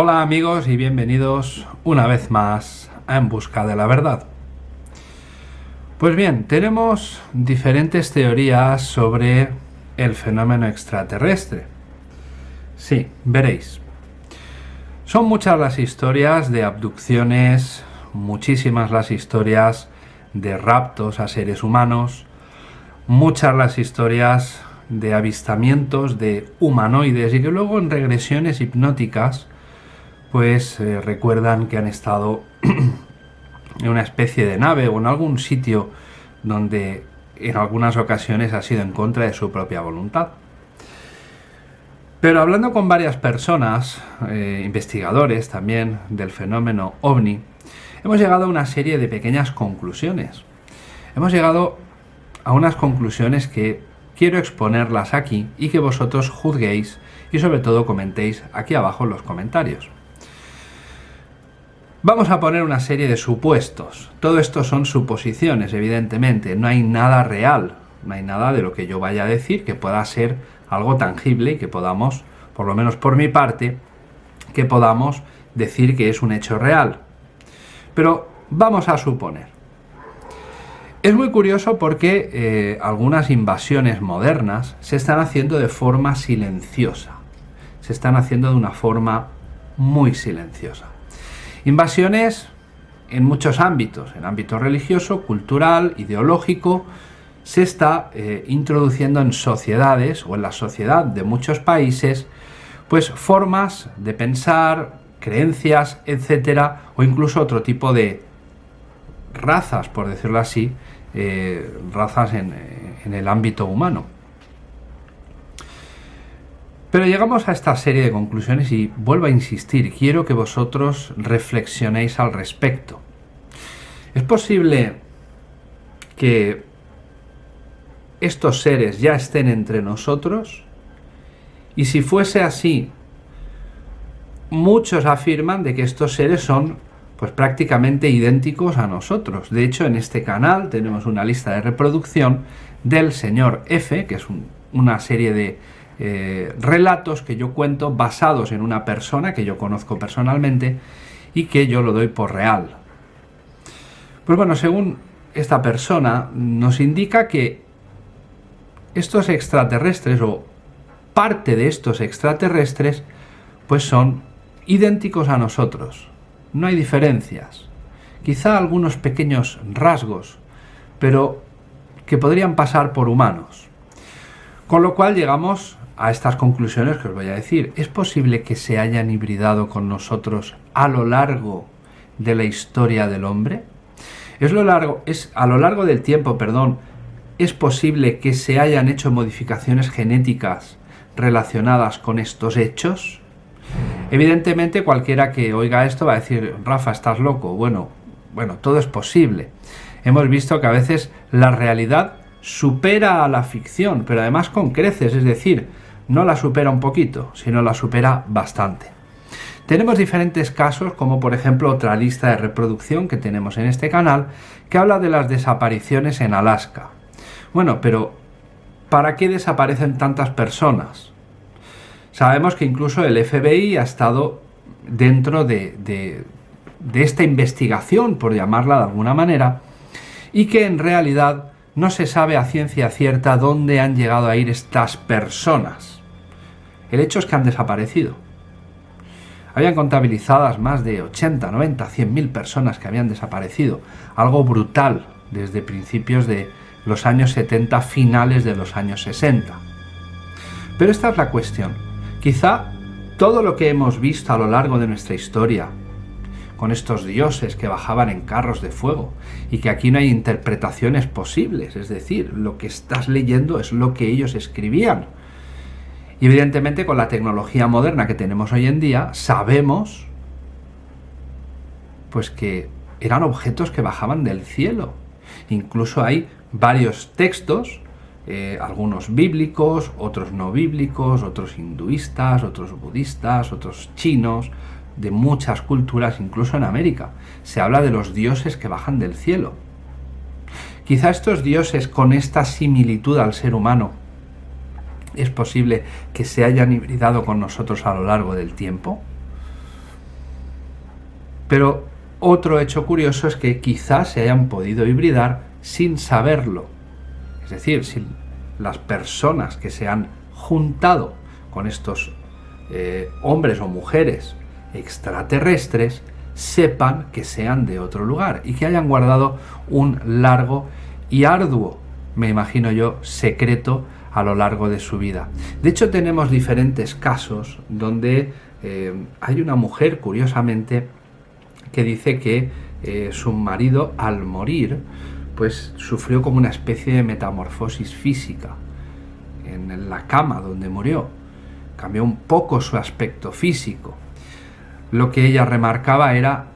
Hola amigos y bienvenidos una vez más a En Busca de la Verdad. Pues bien, tenemos diferentes teorías sobre el fenómeno extraterrestre. Sí, veréis. Son muchas las historias de abducciones, muchísimas las historias de raptos a seres humanos, muchas las historias de avistamientos de humanoides y que luego en regresiones hipnóticas pues eh, recuerdan que han estado en una especie de nave o en algún sitio donde en algunas ocasiones ha sido en contra de su propia voluntad. Pero hablando con varias personas, eh, investigadores también del fenómeno ovni, hemos llegado a una serie de pequeñas conclusiones. Hemos llegado a unas conclusiones que quiero exponerlas aquí y que vosotros juzguéis y sobre todo comentéis aquí abajo en los comentarios. Vamos a poner una serie de supuestos. Todo esto son suposiciones, evidentemente. No hay nada real, no hay nada de lo que yo vaya a decir que pueda ser algo tangible y que podamos, por lo menos por mi parte, que podamos decir que es un hecho real. Pero vamos a suponer. Es muy curioso porque eh, algunas invasiones modernas se están haciendo de forma silenciosa. Se están haciendo de una forma muy silenciosa. Invasiones en muchos ámbitos, en ámbito religioso, cultural, ideológico, se está eh, introduciendo en sociedades o en la sociedad de muchos países, pues formas de pensar, creencias, etcétera, o incluso otro tipo de razas, por decirlo así, eh, razas en el ámbito humano. Pero llegamos a esta serie de conclusiones y vuelvo a insistir, quiero que vosotros reflexionéis al respecto. ¿Es posible que estos seres ya estén entre nosotros? Y si fuese así, muchos afirman de que estos seres son pues prácticamente idénticos a nosotros. De hecho, en este canal tenemos una lista de reproducción del señor F, que es una serie de eh, relatos que yo cuento basados en una persona que yo conozco personalmente y que yo lo doy por real. Pues bueno, según esta persona nos indica que estos extraterrestres o parte de estos extraterrestres pues son idénticos a nosotros. No hay diferencias. Quizá algunos pequeños rasgos, pero que podrían pasar por humanos. Con lo cual llegamos a estas conclusiones que os voy a decir. ¿Es posible que se hayan hibridado con nosotros a lo largo de la historia del hombre? ¿Es, lo largo, es a lo largo del tiempo, perdón, es posible que se hayan hecho modificaciones genéticas relacionadas con estos hechos? Evidentemente cualquiera que oiga esto va a decir, Rafa, estás loco. Bueno, bueno, todo es posible. Hemos visto que a veces la realidad supera a la ficción, pero además con creces, es decir, no la supera un poquito, sino la supera bastante. Tenemos diferentes casos, como por ejemplo otra lista de reproducción que tenemos en este canal, que habla de las desapariciones en Alaska. Bueno, pero ¿para qué desaparecen tantas personas? Sabemos que incluso el FBI ha estado dentro de, de, esta investigación, por llamarla de alguna manera, y que en realidad no se sabe a ciencia cierta dónde han llegado a ir estas personas. El hecho es que han desaparecido. Habían contabilizadas más de 80, 90, 100 mil personas que habían desaparecido. Algo brutal desde principios de los años 70, finales de los años 60. Pero esta es la cuestión. Quizá todo lo que hemos visto a lo largo de nuestra historia, con estos dioses que bajaban en carros de fuego, y que aquí no hay interpretaciones posibles, es decir, lo que estás leyendo es lo que ellos escribían, y evidentemente con la tecnología moderna que tenemos hoy en día, sabemos pues que eran objetos que bajaban del cielo. Incluso hay varios textos, eh, algunos bíblicos, otros no bíblicos, otros hinduistas, otros budistas, otros chinos, de muchas culturas, incluso en América. Se habla de los dioses que bajan del cielo. Quizá estos dioses con esta similitud al ser humano es posible que se hayan hibridado con nosotros a lo largo del tiempo? Pero otro hecho curioso es que quizás se hayan podido hibridar sin saberlo. Es decir, si las personas que se han juntado con estos eh, hombres o mujeres extraterrestres sepan que sean de otro lugar y que hayan guardado un largo y arduo, me imagino yo, secreto a lo largo de su vida. De hecho, tenemos diferentes casos donde eh, hay una mujer, curiosamente, que dice que eh, su marido al morir, pues sufrió como una especie de metamorfosis física en la cama donde murió. Cambió un poco su aspecto físico. Lo que ella remarcaba era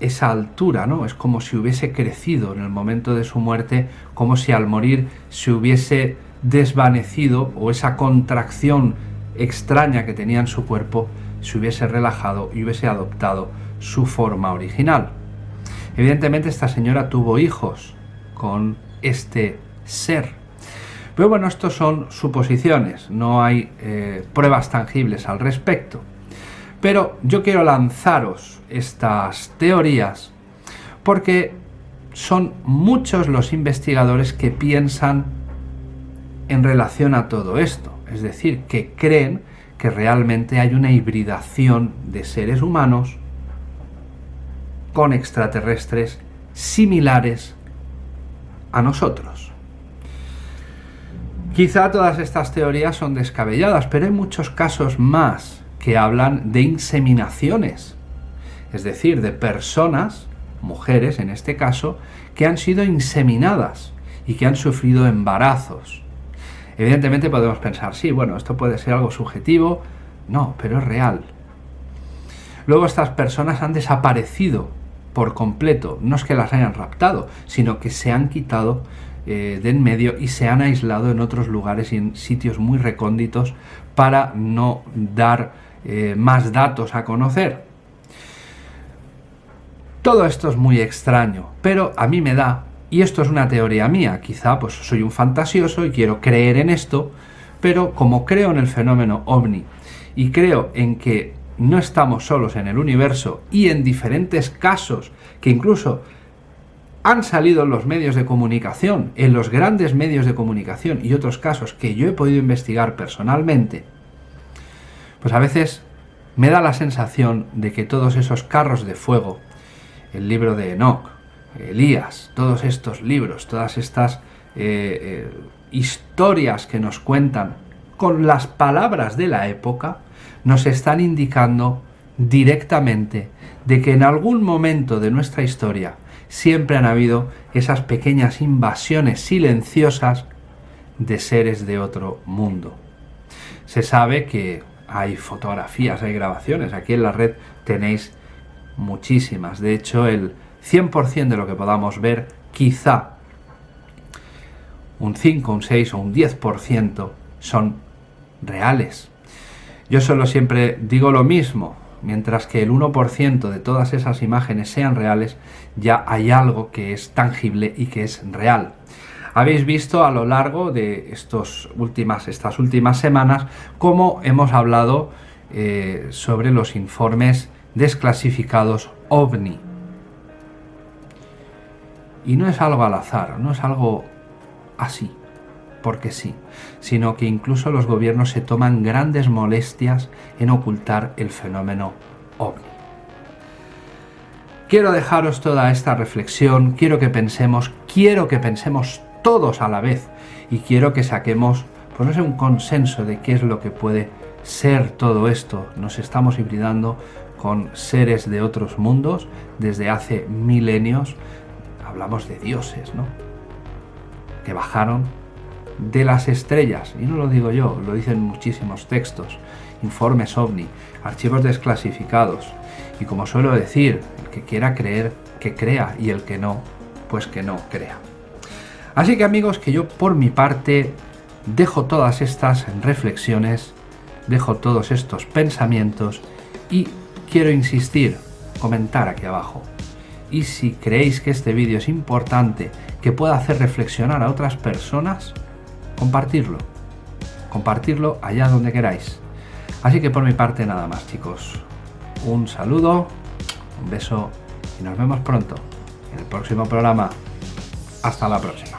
esa altura, ¿no? Es como si hubiese crecido en el momento de su muerte, como si al morir se hubiese desvanecido o esa contracción extraña que tenía en su cuerpo se hubiese relajado y hubiese adoptado su forma original. Evidentemente esta señora tuvo hijos con este ser. Pero bueno, estos son suposiciones, no hay eh, pruebas tangibles al respecto. Pero yo quiero lanzaros estas teorías porque son muchos los investigadores que piensan en relación a todo esto. Es decir, que creen que realmente hay una hibridación de seres humanos con extraterrestres similares a nosotros. Quizá todas estas teorías son descabelladas, pero hay muchos casos más que hablan de inseminaciones, es decir, de personas, mujeres en este caso, que han sido inseminadas y que han sufrido embarazos. Evidentemente podemos pensar, sí, bueno, esto puede ser algo subjetivo, no, pero es real. Luego estas personas han desaparecido por completo, no es que las hayan raptado, sino que se han quitado eh, de en medio y se han aislado en otros lugares y en sitios muy recónditos para no dar eh, más datos a conocer. Todo esto es muy extraño, pero a mí me da, y esto es una teoría mía, quizá pues soy un fantasioso y quiero creer en esto, pero como creo en el fenómeno ovni y creo en que no estamos solos en el universo y en diferentes casos que incluso han salido en los medios de comunicación, en los grandes medios de comunicación y otros casos que yo he podido investigar personalmente, pues a veces me da la sensación de que todos esos carros de fuego, el libro de Enoch, Elías, todos estos libros, todas estas eh, eh, historias que nos cuentan con las palabras de la época, nos están indicando directamente de que en algún momento de nuestra historia siempre han habido esas pequeñas invasiones silenciosas de seres de otro mundo. Se sabe que hay fotografías, hay grabaciones, aquí en la red tenéis muchísimas, de hecho el 100% de lo que podamos ver, quizá un 5, un 6 o un 10% son reales, yo solo siempre digo lo mismo, mientras que el 1% de todas esas imágenes sean reales, ya hay algo que es tangible y que es real. Habéis visto a lo largo de estos últimas, estas últimas semanas cómo hemos hablado eh, sobre los informes desclasificados OVNI. Y no es algo al azar, no es algo así porque sí, sino que incluso los gobiernos se toman grandes molestias en ocultar el fenómeno ovni. Quiero dejaros toda esta reflexión, quiero que pensemos, quiero que pensemos todos a la vez y quiero que saquemos, pues no sé, un consenso de qué es lo que puede ser todo esto. Nos estamos hibridando con seres de otros mundos desde hace milenios. Hablamos de dioses, ¿no? Que bajaron de las estrellas, y no lo digo yo, lo dicen muchísimos textos, informes ovni, archivos desclasificados, y como suelo decir, el que quiera creer, que crea, y el que no, pues que no crea. Así que amigos, que yo por mi parte dejo todas estas reflexiones, dejo todos estos pensamientos y quiero insistir, comentar aquí abajo. Y si creéis que este vídeo es importante, que pueda hacer reflexionar a otras personas, compartirlo. Compartirlo allá donde queráis. Así que por mi parte nada más chicos. Un saludo, Un beso y nos vemos pronto en el próximo programa. Hasta la próxima.